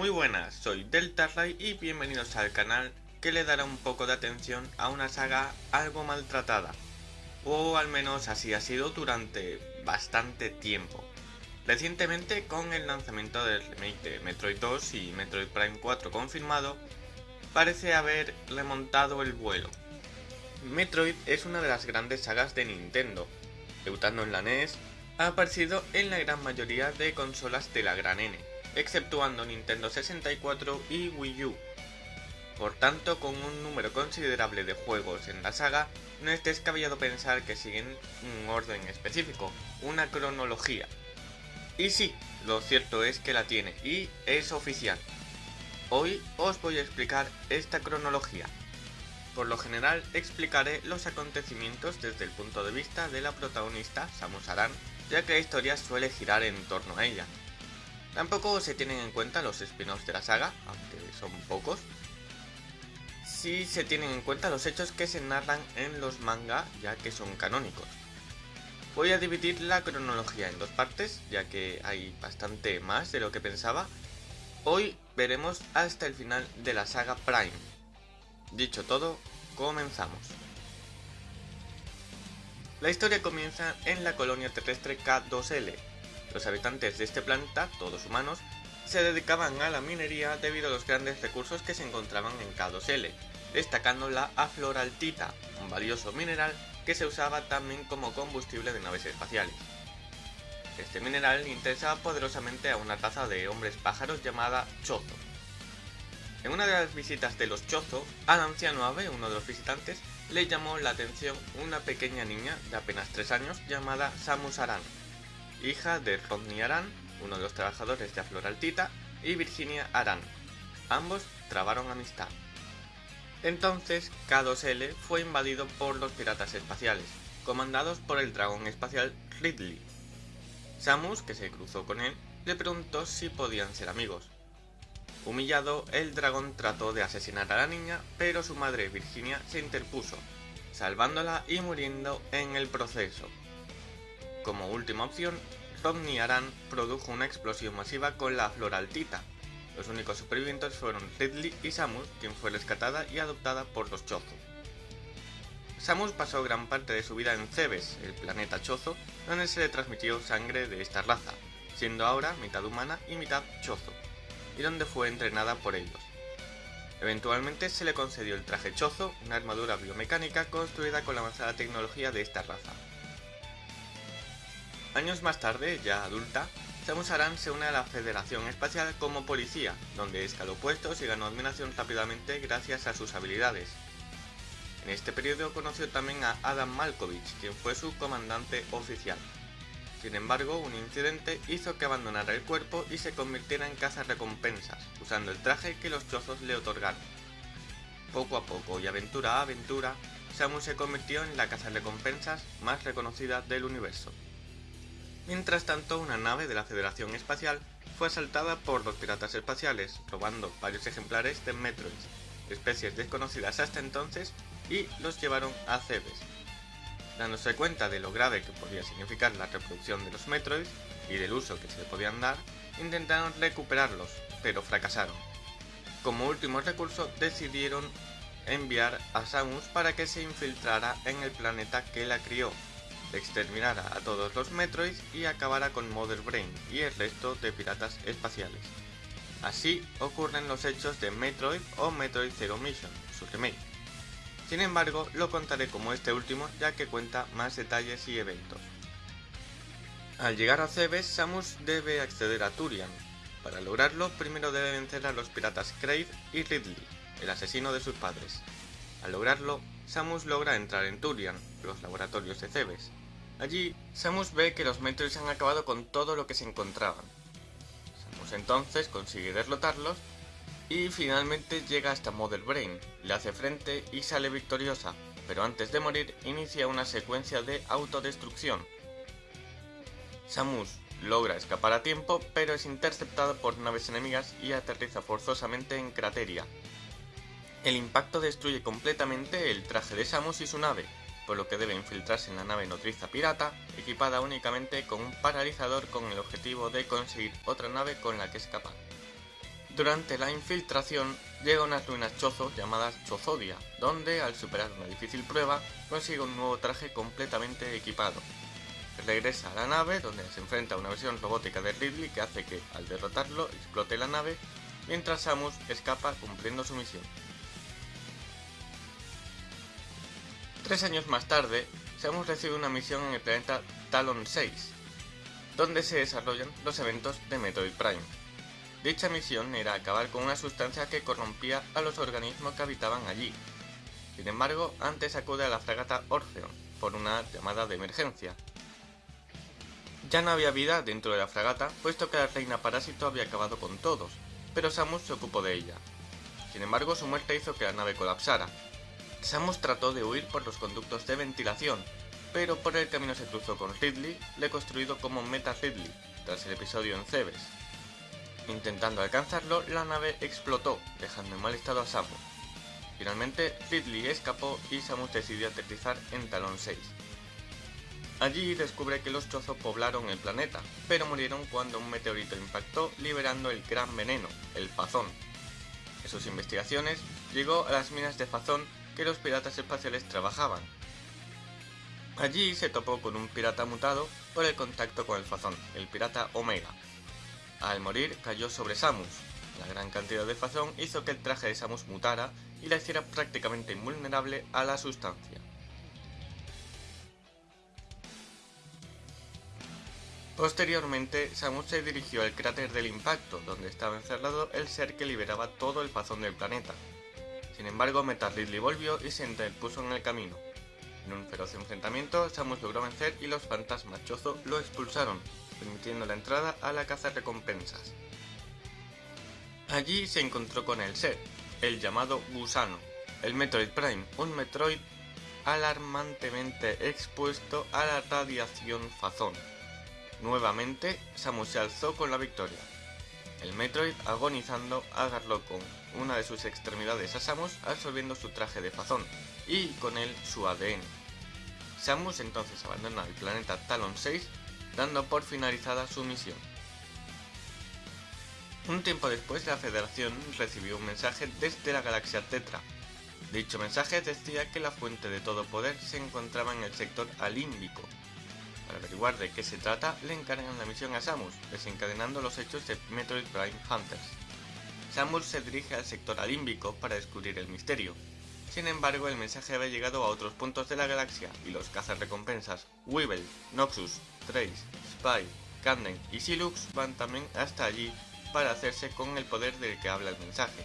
Muy buenas, soy Deltarray y bienvenidos al canal que le dará un poco de atención a una saga algo maltratada. O al menos así ha sido durante bastante tiempo. Recientemente con el lanzamiento del remake de Metroid 2 y Metroid Prime 4 confirmado, parece haber remontado el vuelo. Metroid es una de las grandes sagas de Nintendo, debutando en la NES, ha aparecido en la gran mayoría de consolas de la gran N, exceptuando Nintendo 64 y Wii U. Por tanto, con un número considerable de juegos en la saga, no es descabellado pensar que siguen un orden específico, una cronología. Y sí, lo cierto es que la tiene, y es oficial. Hoy os voy a explicar esta cronología. Por lo general explicaré los acontecimientos desde el punto de vista de la protagonista, Samus Aran, ya que la historia suele girar en torno a ella. Tampoco se tienen en cuenta los spin-offs de la saga, aunque son pocos. Sí se tienen en cuenta los hechos que se narran en los manga, ya que son canónicos. Voy a dividir la cronología en dos partes, ya que hay bastante más de lo que pensaba. Hoy veremos hasta el final de la saga Prime. Dicho todo, comenzamos. La historia comienza en la colonia terrestre K2L, los habitantes de este planeta, todos humanos, se dedicaban a la minería debido a los grandes recursos que se encontraban en K2L, destacando la afloraltita, un valioso mineral que se usaba también como combustible de naves espaciales. Este mineral interesaba poderosamente a una raza de hombres pájaros llamada Chozo. En una de las visitas de los Chozo, al anciano ave, uno de los visitantes, le llamó la atención una pequeña niña de apenas 3 años llamada Samus Aran, hija de Rodney Aran, uno de los trabajadores de Afloraltita, y Virginia Aran. Ambos trabaron amistad. Entonces, K2L fue invadido por los piratas espaciales, comandados por el dragón espacial Ridley. Samus, que se cruzó con él, le preguntó si podían ser amigos. Humillado, el dragón trató de asesinar a la niña, pero su madre Virginia se interpuso, salvándola y muriendo en el proceso. Como última opción, Rodney Aran produjo una explosión masiva con la floraltita. Los únicos supervivientes fueron Ridley y Samus, quien fue rescatada y adoptada por los Chozo. Samus pasó gran parte de su vida en Cebes, el planeta Chozo, donde se le transmitió sangre de esta raza, siendo ahora mitad humana y mitad Chozo, y donde fue entrenada por ellos. Eventualmente se le concedió el traje Chozo, una armadura biomecánica construida con la avanzada tecnología de esta raza. Años más tarde, ya adulta, Samus Aran se une a la Federación Espacial como policía, donde escaló puestos y ganó admiración rápidamente gracias a sus habilidades. En este periodo conoció también a Adam Malkovich, quien fue su comandante oficial. Sin embargo, un incidente hizo que abandonara el cuerpo y se convirtiera en recompensas, usando el traje que los chozos le otorgaron. Poco a poco y aventura a aventura, Samus se convirtió en la recompensas más reconocida del universo. Mientras tanto, una nave de la Federación Espacial fue asaltada por los piratas espaciales, robando varios ejemplares de Metroids, especies desconocidas hasta entonces, y los llevaron a Cebes. Dándose cuenta de lo grave que podía significar la reproducción de los Metroids y del uso que se le podían dar, intentaron recuperarlos, pero fracasaron. Como último recurso decidieron enviar a Samus para que se infiltrara en el planeta que la crió, exterminara a todos los Metroids y acabara con Mother Brain y el resto de piratas espaciales. Así ocurren los hechos de Metroid o Metroid Zero Mission, su remake. Sin embargo, lo contaré como este último ya que cuenta más detalles y eventos. Al llegar a Cebes, Samus debe acceder a Turian. Para lograrlo, primero debe vencer a los piratas Kraid y Ridley, el asesino de sus padres. Al lograrlo, Samus logra entrar en Turian, los laboratorios de Cebes. Allí, Samus ve que los Metroids han acabado con todo lo que se encontraban. Samus entonces consigue derrotarlos y finalmente llega hasta Mother Brain, le hace frente y sale victoriosa, pero antes de morir inicia una secuencia de autodestrucción. Samus logra escapar a tiempo, pero es interceptada por naves enemigas y aterriza forzosamente en Crateria. El impacto destruye completamente el traje de Samus y su nave, por lo que debe infiltrarse en la nave nodriza pirata, equipada únicamente con un paralizador con el objetivo de conseguir otra nave con la que escapar. Durante la infiltración llega a unas ruinas chozo llamadas Chozodia, donde al superar una difícil prueba consigue un nuevo traje completamente equipado. Regresa a la nave donde se enfrenta a una versión robótica de Ridley que hace que al derrotarlo explote la nave mientras Samus escapa cumpliendo su misión. Tres años más tarde, Samus recibe una misión en el planeta Talon 6, donde se desarrollan los eventos de Metroid Prime. Dicha misión era acabar con una sustancia que corrompía a los organismos que habitaban allí. Sin embargo, antes acude a la fragata Orpheon por una llamada de emergencia. Ya no había vida dentro de la fragata, puesto que la reina parásito había acabado con todos, pero Samus se ocupó de ella. Sin embargo, su muerte hizo que la nave colapsara. Samus trató de huir por los conductos de ventilación, pero por el camino se cruzó con Ridley, le construido como Meta Ridley, tras el episodio en Cebes. Intentando alcanzarlo, la nave explotó, dejando en mal estado a Samus. Finalmente, Ridley escapó y Samus decidió aterrizar en Talon 6. Allí descubre que los trozos poblaron el planeta, pero murieron cuando un meteorito impactó liberando el gran veneno, el Fazón. En sus investigaciones, llegó a las minas de Fazón que los piratas espaciales trabajaban. Allí se topó con un pirata mutado por el contacto con el Fazón, el pirata Omega, al morir cayó sobre Samus. La gran cantidad de fazón hizo que el traje de Samus mutara y la hiciera prácticamente invulnerable a la sustancia. Posteriormente, Samus se dirigió al cráter del impacto, donde estaba encerrado el ser que liberaba todo el fazón del planeta. Sin embargo, Metal Ridley volvió y se interpuso en el camino. En un feroz enfrentamiento, Samus logró vencer y los fantasmas Chozo lo expulsaron, permitiendo la entrada a la caza recompensas. Allí se encontró con el ser, el llamado Gusano, el Metroid Prime, un Metroid alarmantemente expuesto a la radiación Fazón. Nuevamente, Samus se alzó con la victoria. El Metroid, agonizando, agarró con una de sus extremidades a Samus absorbiendo su traje de Fazón y con él su ADN. Samus entonces abandona el planeta Talon 6 dando por finalizada su misión. Un tiempo después la Federación recibió un mensaje desde la galaxia Tetra. Dicho mensaje decía que la fuente de todo poder se encontraba en el sector alímbico. Para averiguar de qué se trata, le encargan la misión a Samus, desencadenando los hechos de Metroid Prime Hunters. Samus se dirige al sector alímbico para descubrir el misterio. Sin embargo, el mensaje había llegado a otros puntos de la galaxia y los recompensas Weevil, Noxus, Trace, Spy, Camden y Silux van también hasta allí para hacerse con el poder del que habla el mensaje.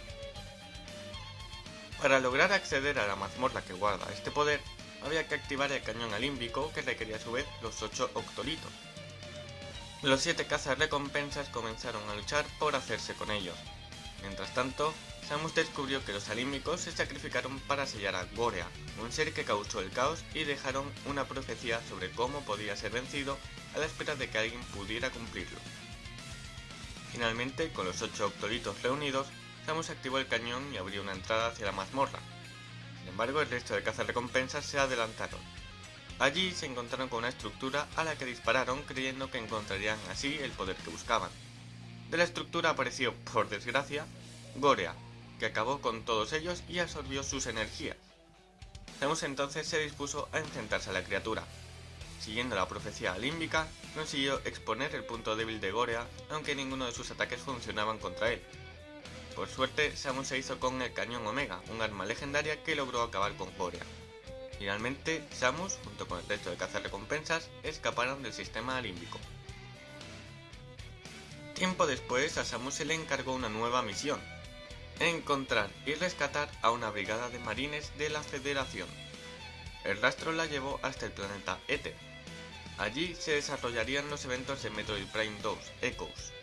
Para lograr acceder a la mazmorra que guarda este poder, había que activar el cañón alímbico que requería a su vez los 8 octolitos. Los 7 cazas recompensas comenzaron a luchar por hacerse con ellos. Mientras tanto, Samus descubrió que los alímbicos se sacrificaron para sellar a Gorea, un ser que causó el caos y dejaron una profecía sobre cómo podía ser vencido a la espera de que alguien pudiera cumplirlo. Finalmente, con los 8 octolitos reunidos, Samus activó el cañón y abrió una entrada hacia la mazmorra. Sin embargo, el resto de recompensas se adelantaron. Allí se encontraron con una estructura a la que dispararon creyendo que encontrarían así el poder que buscaban. De la estructura apareció, por desgracia, Gorea, que acabó con todos ellos y absorbió sus energías. Samus entonces se dispuso a enfrentarse a la criatura. Siguiendo la profecía límbica, consiguió exponer el punto débil de Gorea, aunque ninguno de sus ataques funcionaban contra él. Por suerte, Samus se hizo con el cañón Omega, un arma legendaria que logró acabar con Gorea. Finalmente, Samus, junto con el resto de recompensas, escaparon del sistema límbico. Tiempo después, a Samus se le encargó una nueva misión, encontrar y rescatar a una brigada de marines de la Federación. El rastro la llevó hasta el planeta Ether. Allí se desarrollarían los eventos de Metroid Prime 2, Echoes.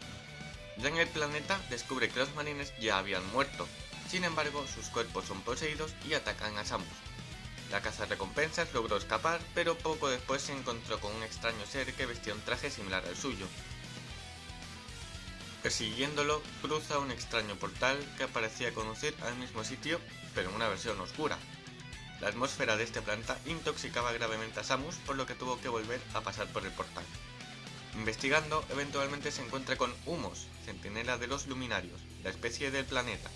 Ya en el planeta descubre que los marines ya habían muerto, sin embargo sus cuerpos son poseídos y atacan a Samus. La caza recompensas logró escapar, pero poco después se encontró con un extraño ser que vestía un traje similar al suyo, Persiguiéndolo, cruza un extraño portal que parecía conducir al mismo sitio, pero en una versión oscura. La atmósfera de este planeta intoxicaba gravemente a Samus, por lo que tuvo que volver a pasar por el portal. Investigando, eventualmente se encuentra con Humos, centinela de los luminarios, la especie del planeta.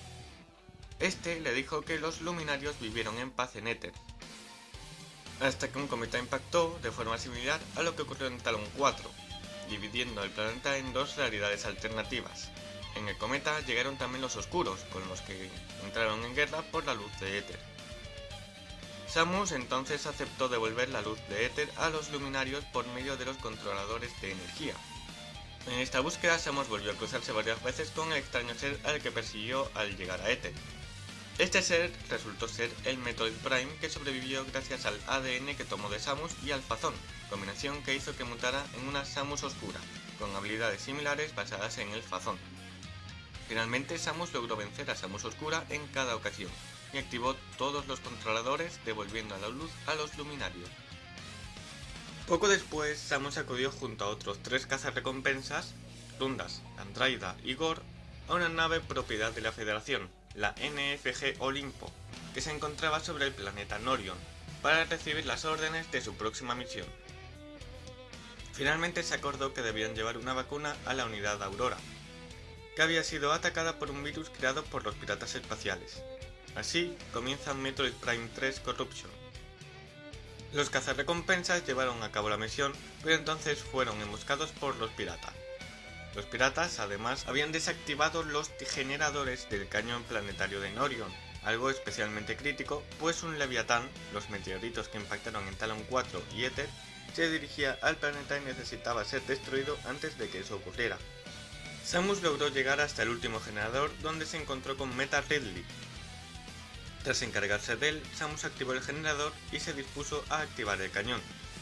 Este le dijo que los luminarios vivieron en paz en Éter, hasta que un cometa impactó de forma similar a lo que ocurrió en Talon 4, dividiendo el planeta en dos realidades alternativas. En el cometa llegaron también los oscuros, con los que entraron en guerra por la luz de éter. Samus entonces aceptó devolver la luz de éter a los luminarios por medio de los controladores de energía. En esta búsqueda Samus volvió a cruzarse varias veces con el extraño ser al que persiguió al llegar a éter. Este ser resultó ser el Metroid Prime que sobrevivió gracias al ADN que tomó de Samus y al Fazón, combinación que hizo que mutara en una Samus oscura, con habilidades similares basadas en el Fazón. Finalmente Samus logró vencer a Samus Oscura en cada ocasión, y activó todos los controladores devolviendo a la luz a los luminarios. Poco después, Samus acudió junto a otros tres cazarrecompensas, Rundas, Andraida y Gore, a una nave propiedad de la Federación, la NFG Olimpo, que se encontraba sobre el planeta Norion, para recibir las órdenes de su próxima misión. Finalmente se acordó que debían llevar una vacuna a la unidad Aurora, que había sido atacada por un virus creado por los piratas espaciales. Así comienza Metroid Prime 3 Corruption. Los cazarrecompensas llevaron a cabo la misión, pero entonces fueron emboscados por los piratas. Los piratas además habían desactivado los generadores del cañón planetario de Norion, algo especialmente crítico, pues un Leviatán, los meteoritos que impactaron en Talon 4 y Ether, se dirigía al planeta y necesitaba ser destruido antes de que eso ocurriera. Samus logró llegar hasta el último generador donde se encontró con Meta Ridley. Tras encargarse de él, Samus activó el generador y se dispuso a activar el cañón,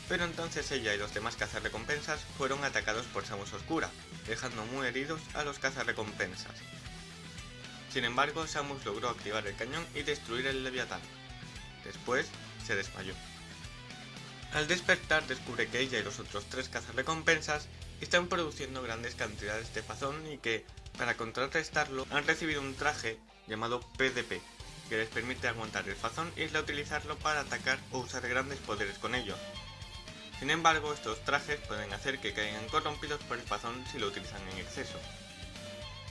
pero entonces ella y los demás cazarrecompensas fueron atacados por Samus Oscura, dejando muy heridos a los cazarrecompensas. Sin embargo, Samus logró activar el cañón y destruir el Leviatán. Después, se desmayó. Al despertar descubre que ella y los otros tres cazarrecompensas están produciendo grandes cantidades de fazón y que, para contrarrestarlo, han recibido un traje llamado PDP, que les permite aguantar el fazón y utilizarlo para atacar o usar grandes poderes con ello. Sin embargo, estos trajes pueden hacer que caigan corrompidos por el fazón si lo utilizan en exceso.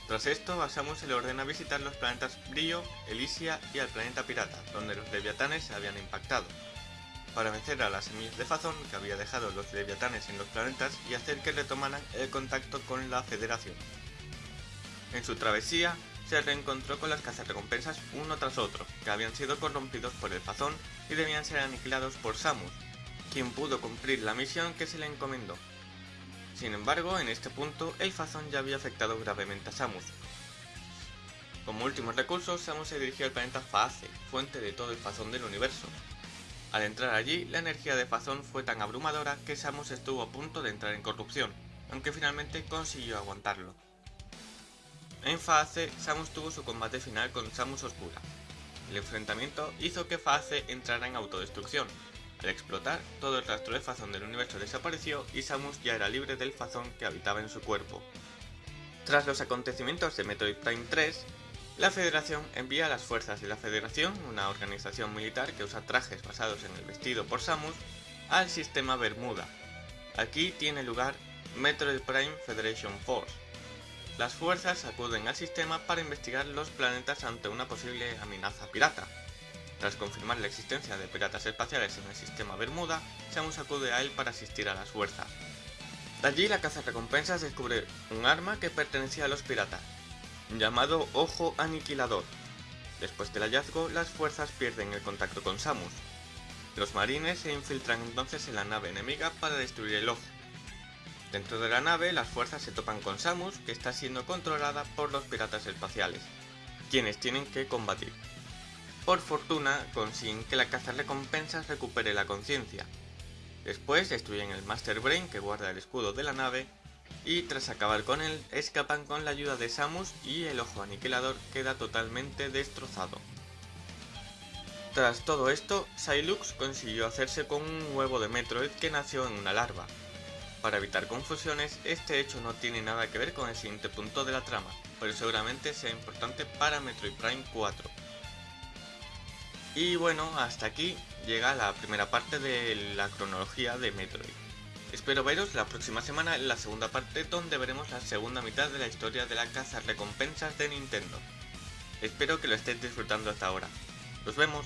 Tras esto, a Samus se le ordena visitar los planetas Brillo, Elysia y al planeta Pirata, donde los Leviatanes se habían impactado para vencer a las semillas de Fazón que había dejado los leviatanes en los planetas y hacer que retomaran el contacto con la Federación. En su travesía, se reencontró con las cazarrecompensas uno tras otro, que habían sido corrompidos por el Fazón y debían ser aniquilados por Samus, quien pudo cumplir la misión que se le encomendó. Sin embargo, en este punto, el Fazón ya había afectado gravemente a Samus. Como último recurso, Samus se dirigió al planeta Faace, fuente de todo el Fazón del universo, al entrar allí, la energía de Fazón fue tan abrumadora que Samus estuvo a punto de entrar en corrupción, aunque finalmente consiguió aguantarlo. En Faace, Samus tuvo su combate final con Samus Oscura. El enfrentamiento hizo que Faace entrara en autodestrucción. Al explotar, todo el rastro de Fazón del universo desapareció y Samus ya era libre del Fazón que habitaba en su cuerpo. Tras los acontecimientos de Metroid Prime 3, la Federación envía a las fuerzas de la Federación, una organización militar que usa trajes basados en el vestido por Samus, al sistema Bermuda. Aquí tiene lugar Metroid Prime Federation Force. Las fuerzas acuden al sistema para investigar los planetas ante una posible amenaza pirata. Tras confirmar la existencia de piratas espaciales en el sistema Bermuda, Samus acude a él para asistir a las fuerzas. De allí la caza recompensas descubre un arma que pertenecía a los piratas, llamado Ojo Aniquilador. Después del hallazgo, las fuerzas pierden el contacto con Samus. Los marines se infiltran entonces en la nave enemiga para destruir el ojo. Dentro de la nave, las fuerzas se topan con Samus, que está siendo controlada por los piratas espaciales, quienes tienen que combatir. Por fortuna, consiguen que la caza recompensas recupere la conciencia. Después destruyen el Master Brain que guarda el escudo de la nave y tras acabar con él escapan con la ayuda de Samus y el ojo aniquilador queda totalmente destrozado. Tras todo esto, Silux consiguió hacerse con un huevo de Metroid que nació en una larva. Para evitar confusiones, este hecho no tiene nada que ver con el siguiente punto de la trama, pero seguramente sea importante para Metroid Prime 4. Y bueno, hasta aquí llega la primera parte de la cronología de Metroid. Espero veros la próxima semana en la segunda parte donde veremos la segunda mitad de la historia de la casa recompensas de Nintendo. Espero que lo estéis disfrutando hasta ahora. ¡Nos vemos!